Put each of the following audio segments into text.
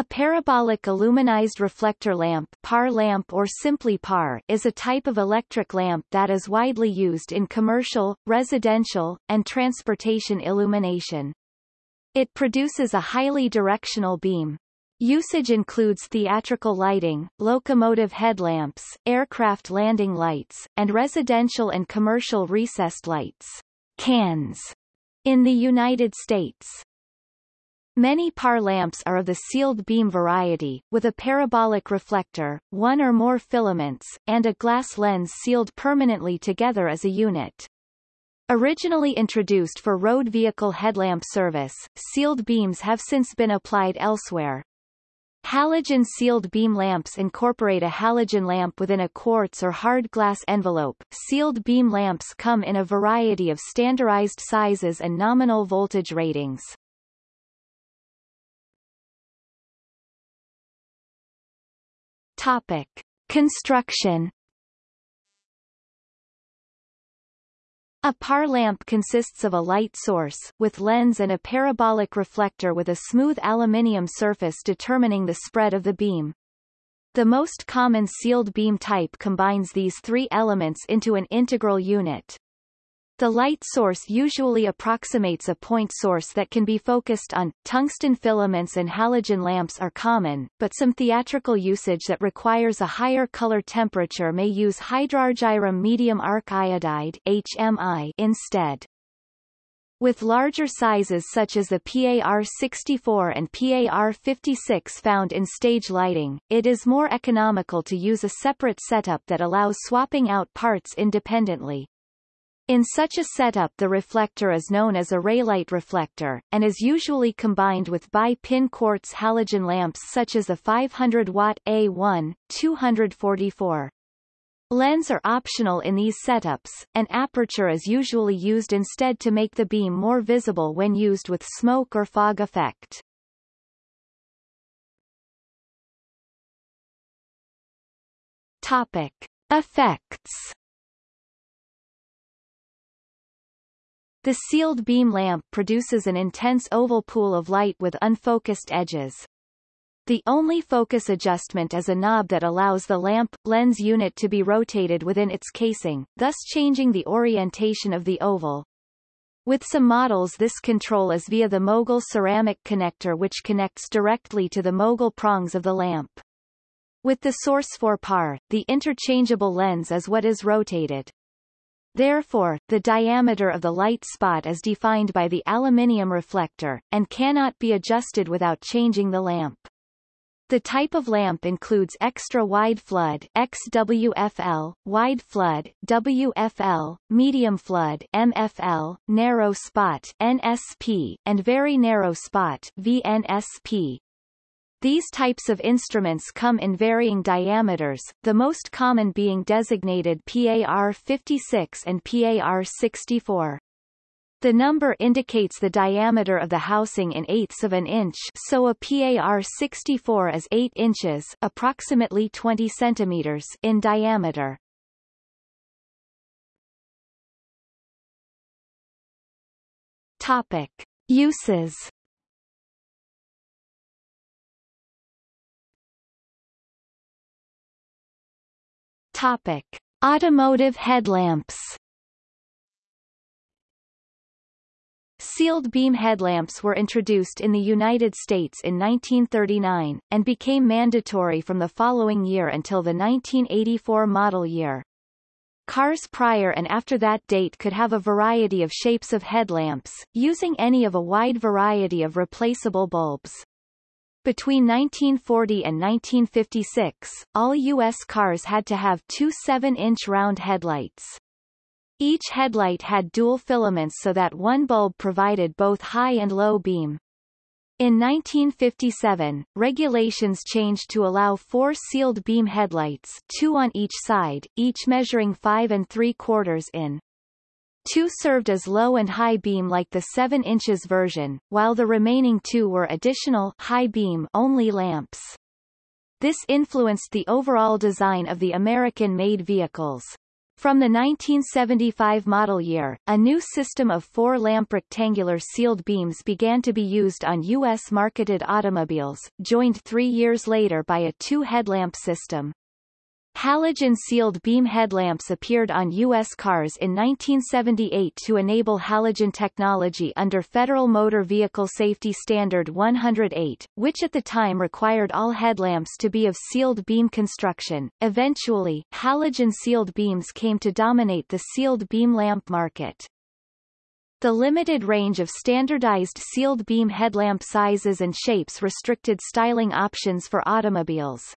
A parabolic aluminized reflector lamp, PAR lamp or simply PAR, is a type of electric lamp that is widely used in commercial, residential, and transportation illumination. It produces a highly directional beam. Usage includes theatrical lighting, locomotive headlamps, aircraft landing lights, and residential and commercial recessed lights cans in the United States. Many PAR lamps are of the sealed beam variety, with a parabolic reflector, one or more filaments, and a glass lens sealed permanently together as a unit. Originally introduced for road vehicle headlamp service, sealed beams have since been applied elsewhere. Halogen sealed beam lamps incorporate a halogen lamp within a quartz or hard glass envelope. Sealed beam lamps come in a variety of standardized sizes and nominal voltage ratings. Topic. Construction A PAR lamp consists of a light source, with lens and a parabolic reflector with a smooth aluminium surface determining the spread of the beam. The most common sealed beam type combines these three elements into an integral unit. The light source usually approximates a point source that can be focused on. Tungsten filaments and halogen lamps are common, but some theatrical usage that requires a higher color temperature may use hydrargyrum medium arc iodide HMI instead. With larger sizes such as the PAR-64 and PAR-56 found in stage lighting, it is more economical to use a separate setup that allows swapping out parts independently. In such a setup the reflector is known as a raylight reflector, and is usually combined with bi-pin quartz halogen lamps such as the 500-watt A1, 244. Lens are optional in these setups, and aperture is usually used instead to make the beam more visible when used with smoke or fog effect. Topic. Effects The sealed beam lamp produces an intense oval pool of light with unfocused edges. The only focus adjustment is a knob that allows the lamp lens unit to be rotated within its casing, thus changing the orientation of the oval. With some models this control is via the mogul ceramic connector which connects directly to the mogul prongs of the lamp. With the source 4 par, the interchangeable lens is what is rotated. Therefore, the diameter of the light spot is defined by the aluminium reflector, and cannot be adjusted without changing the lamp. The type of lamp includes extra wide flood XWFL, wide flood WFL, medium flood MFL, narrow spot NSP, and very narrow spot VNSP. These types of instruments come in varying diameters, the most common being designated PAR-56 and PAR-64. The number indicates the diameter of the housing in eighths of an inch so a PAR-64 is 8 inches approximately 20 centimeters in diameter. Topic. Uses Topic: Automotive headlamps. Sealed beam headlamps were introduced in the United States in 1939, and became mandatory from the following year until the 1984 model year. Cars prior and after that date could have a variety of shapes of headlamps, using any of a wide variety of replaceable bulbs. Between 1940 and 1956, all U.S. cars had to have two 7-inch round headlights. Each headlight had dual filaments so that one bulb provided both high and low beam. In 1957, regulations changed to allow four sealed beam headlights two on each side, each measuring 5 and 3 quarters in. Two served as low and high beam like the 7 inches version, while the remaining two were additional high beam only lamps. This influenced the overall design of the American-made vehicles. From the 1975 model year, a new system of four lamp rectangular sealed beams began to be used on U.S. marketed automobiles, joined three years later by a two headlamp system. Halogen-sealed beam headlamps appeared on U.S. cars in 1978 to enable halogen technology under Federal Motor Vehicle Safety Standard 108, which at the time required all headlamps to be of sealed beam construction. Eventually, halogen-sealed beams came to dominate the sealed beam lamp market. The limited range of standardized sealed beam headlamp sizes and shapes restricted styling options for automobiles.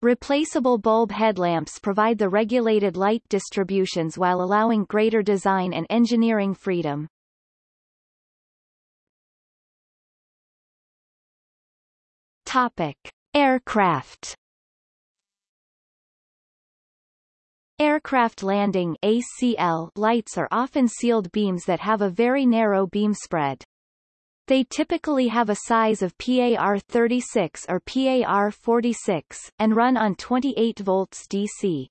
Replaceable bulb headlamps provide the regulated light distributions while allowing greater design and engineering freedom. Topic. Aircraft Aircraft landing ACL lights are often sealed beams that have a very narrow beam spread. They typically have a size of PAR36 or PAR46, and run on 28 volts DC.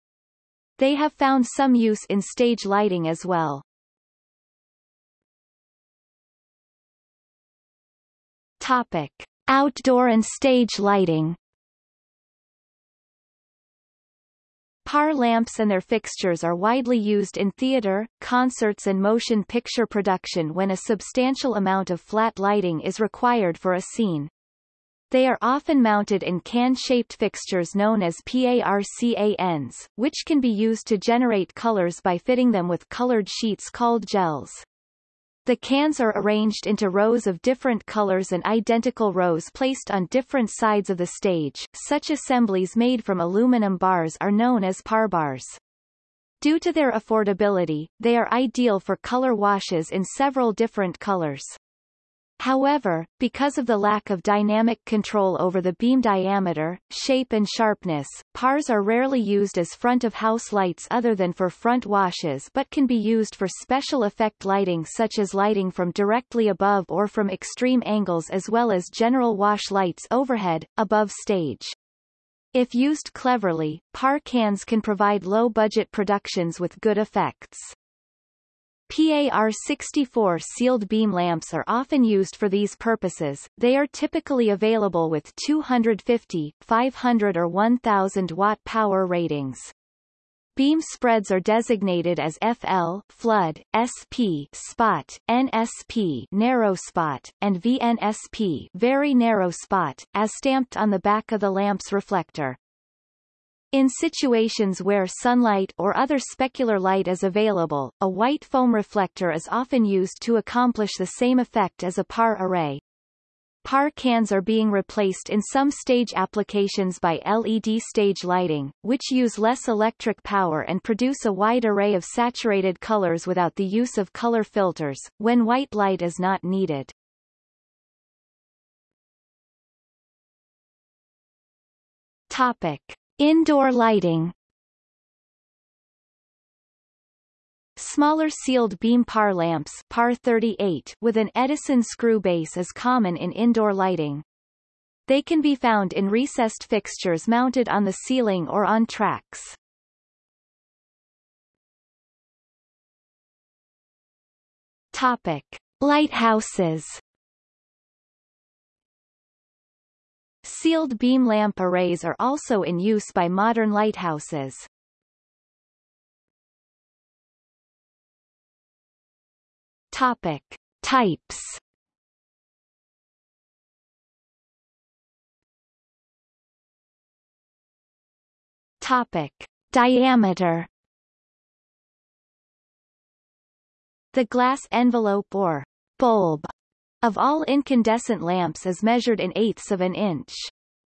They have found some use in stage lighting as well. Topic. Outdoor and stage lighting PAR lamps and their fixtures are widely used in theater, concerts and motion picture production when a substantial amount of flat lighting is required for a scene. They are often mounted in can-shaped fixtures known as PARCANs, which can be used to generate colors by fitting them with colored sheets called gels. The cans are arranged into rows of different colors and identical rows placed on different sides of the stage. Such assemblies made from aluminum bars are known as par bars. Due to their affordability, they are ideal for color washes in several different colors. However, because of the lack of dynamic control over the beam diameter, shape and sharpness, PARs are rarely used as front-of-house lights other than for front washes but can be used for special effect lighting such as lighting from directly above or from extreme angles as well as general wash lights overhead, above stage. If used cleverly, PAR cans can provide low-budget productions with good effects. PAR64 sealed beam lamps are often used for these purposes, they are typically available with 250, 500 or 1000 watt power ratings. Beam spreads are designated as FL flood, SP spot, NSP narrow spot, and VNSP very narrow spot, as stamped on the back of the lamp's reflector. In situations where sunlight or other specular light is available, a white foam reflector is often used to accomplish the same effect as a PAR array. PAR cans are being replaced in some stage applications by LED stage lighting, which use less electric power and produce a wide array of saturated colors without the use of color filters, when white light is not needed. Topic. Indoor lighting Smaller sealed beam PAR lamps PAR 38 with an Edison screw base is common in indoor lighting. They can be found in recessed fixtures mounted on the ceiling or on tracks. Topic. Lighthouses Sealed beam lamp arrays are also in use by modern lighthouses. Topic. Types Topic. Diameter The glass envelope or bulb of all incandescent lamps is measured in eighths of an inch.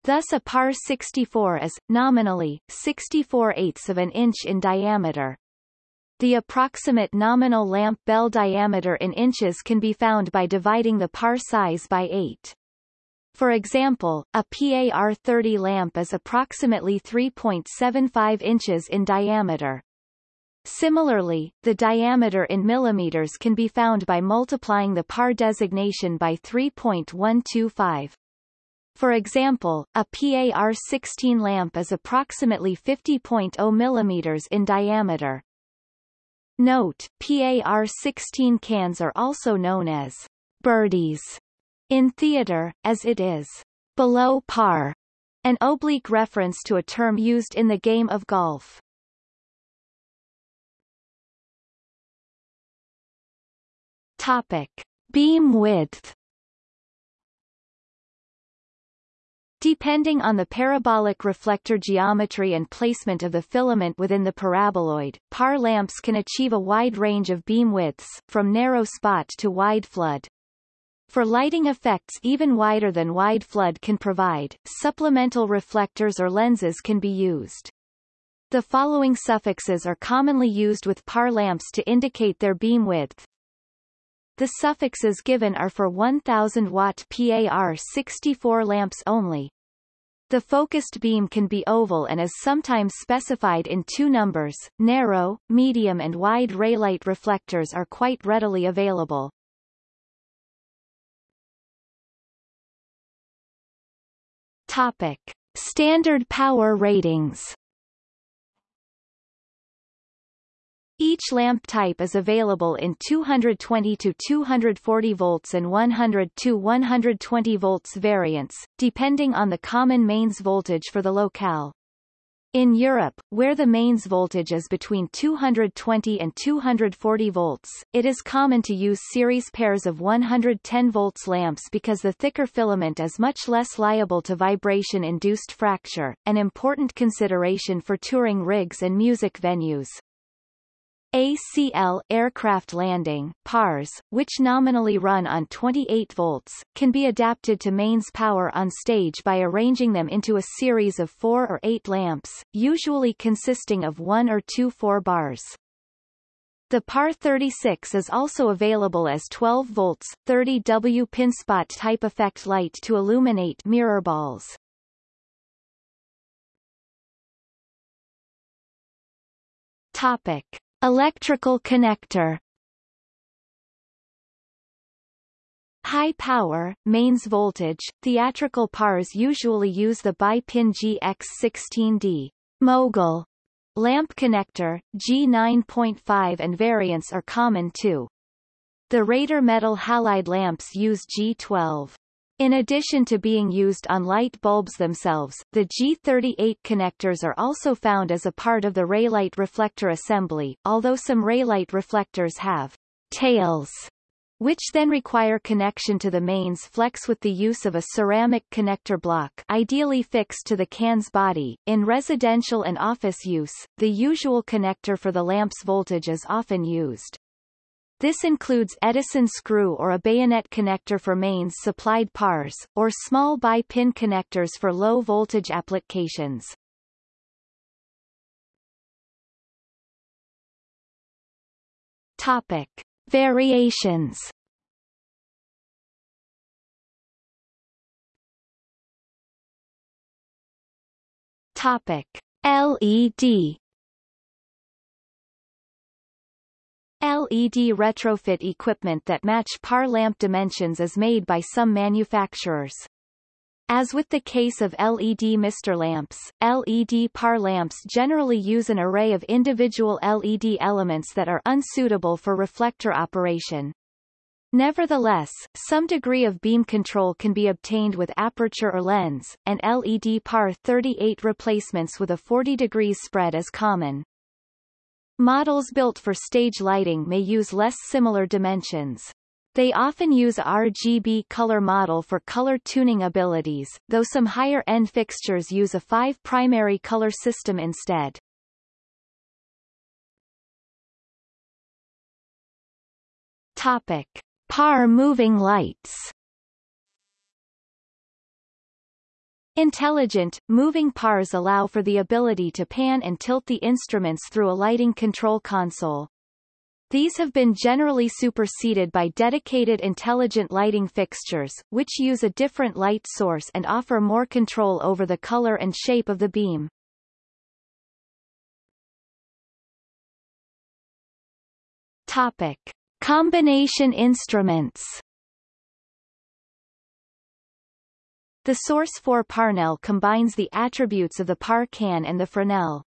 Thus a par 64 is, nominally, 64 eighths of an inch in diameter. The approximate nominal lamp bell diameter in inches can be found by dividing the par size by 8. For example, a PAR 30 lamp is approximately 3.75 inches in diameter. Similarly, the diameter in millimeters can be found by multiplying the par designation by 3.125. For example, a PAR 16 lamp is approximately 50.0 millimeters in diameter. Note, PAR-16 cans are also known as birdies in theater, as it is below par, an oblique reference to a term used in the game of golf. Topic. Beam width Depending on the parabolic reflector geometry and placement of the filament within the paraboloid, PAR lamps can achieve a wide range of beam widths, from narrow spot to wide flood. For lighting effects even wider than wide flood can provide, supplemental reflectors or lenses can be used. The following suffixes are commonly used with PAR lamps to indicate their beam width. The suffixes given are for 1000 watt PAR 64 lamps only. The focused beam can be oval and is sometimes specified in two numbers. Narrow, medium and wide raylight reflectors are quite readily available. Topic. Standard power ratings Each lamp type is available in 220 to 240 volts and 100 to 120 volts variants, depending on the common mains voltage for the locale. In Europe, where the mains voltage is between 220 and 240 volts, it is common to use series pairs of 110 volts lamps because the thicker filament is much less liable to vibration-induced fracture, an important consideration for touring rigs and music venues. ACL aircraft landing PARs, which nominally run on 28 volts, can be adapted to mains power on stage by arranging them into a series of four or eight lamps, usually consisting of one or two 4 bars. The PAR 36 is also available as 12 volts, 30 W pinspot type effect light to illuminate mirror balls. Topic. Electrical connector High power, mains voltage, theatrical PARs usually use the bi-pin GX16D mogul lamp connector, G9.5 and variants are common too. The Rader metal halide lamps use G12. In addition to being used on light bulbs themselves, the G38 connectors are also found as a part of the raylight reflector assembly, although some raylight reflectors have tails, which then require connection to the mains flex with the use of a ceramic connector block ideally fixed to the can's body. In residential and office use, the usual connector for the lamp's voltage is often used. This includes Edison screw or a bayonet connector for mains supplied PARs, or small bi-pin connectors for low-voltage applications. Topic. Variations Topic. LED LED retrofit equipment that match PAR lamp dimensions is made by some manufacturers. As with the case of LED mister lamps, LED PAR lamps generally use an array of individual LED elements that are unsuitable for reflector operation. Nevertheless, some degree of beam control can be obtained with aperture or lens, and LED PAR 38 replacements with a 40 degrees spread is common. Models built for stage lighting may use less similar dimensions. They often use RGB color model for color tuning abilities, though some higher-end fixtures use a five primary color system instead. Topic. PAR moving lights Intelligent, moving PARs allow for the ability to pan and tilt the instruments through a lighting control console. These have been generally superseded by dedicated intelligent lighting fixtures, which use a different light source and offer more control over the color and shape of the beam. Topic. Combination instruments The source for PARNel combines the attributes of the Parcan and the Fresnel.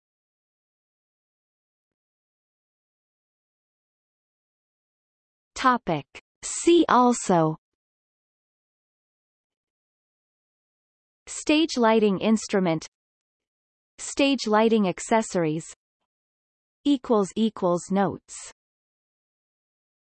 Topic. See also Stage lighting instrument Stage lighting accessories Notes